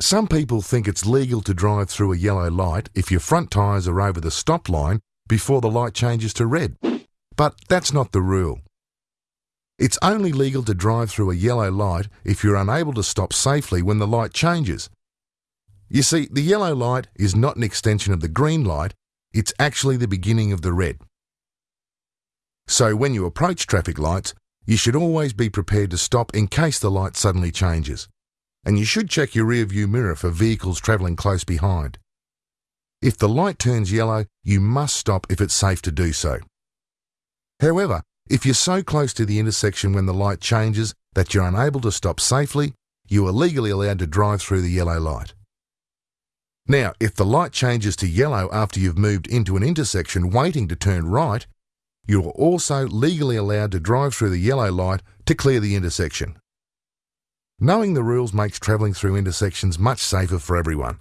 Some people think it's legal to drive through a yellow light if your front tyres are over the stop line before the light changes to red. But that's not the rule. It's only legal to drive through a yellow light if you're unable to stop safely when the light changes. You see, the yellow light is not an extension of the green light, it's actually the beginning of the red. So when you approach traffic lights, you should always be prepared to stop in case the light suddenly changes. And you should check your rear view mirror for vehicles travelling close behind. If the light turns yellow, you must stop if it's safe to do so. However, if you're so close to the intersection when the light changes that you're unable to stop safely, you are legally allowed to drive through the yellow light. Now, if the light changes to yellow after you've moved into an intersection waiting to turn right, you are also legally allowed to drive through the yellow light to clear the intersection. Knowing the rules makes travelling through intersections much safer for everyone.